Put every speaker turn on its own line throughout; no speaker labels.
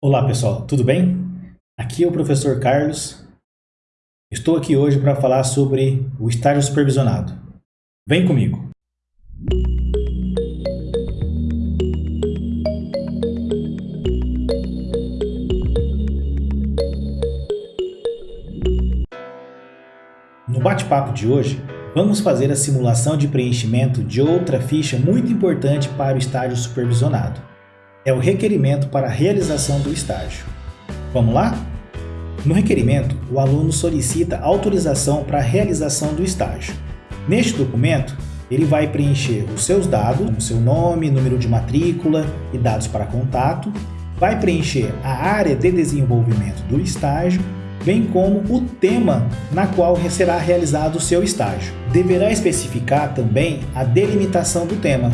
Olá pessoal, tudo bem? Aqui é o professor Carlos. Estou aqui hoje para falar sobre o estágio supervisionado. Vem comigo! No bate-papo de hoje, vamos fazer a simulação de preenchimento de outra ficha muito importante para o estágio supervisionado é o requerimento para a realização do estágio. Vamos lá? No requerimento, o aluno solicita autorização para a realização do estágio. Neste documento, ele vai preencher os seus dados, como seu nome, número de matrícula e dados para contato, vai preencher a área de desenvolvimento do estágio, bem como o tema na qual será realizado o seu estágio. Deverá especificar também a delimitação do tema,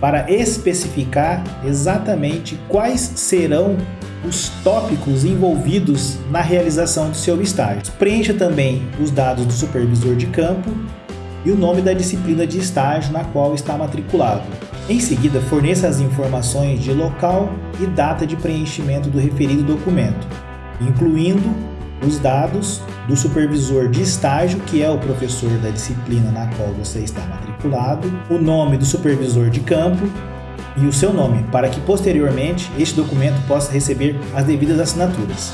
para especificar exatamente quais serão os tópicos envolvidos na realização do seu estágio. Preencha também os dados do supervisor de campo e o nome da disciplina de estágio na qual está matriculado. Em seguida, forneça as informações de local e data de preenchimento do referido documento, incluindo os dados do supervisor de estágio, que é o professor da disciplina na qual você está matriculado, o nome do supervisor de campo e o seu nome, para que posteriormente este documento possa receber as devidas assinaturas.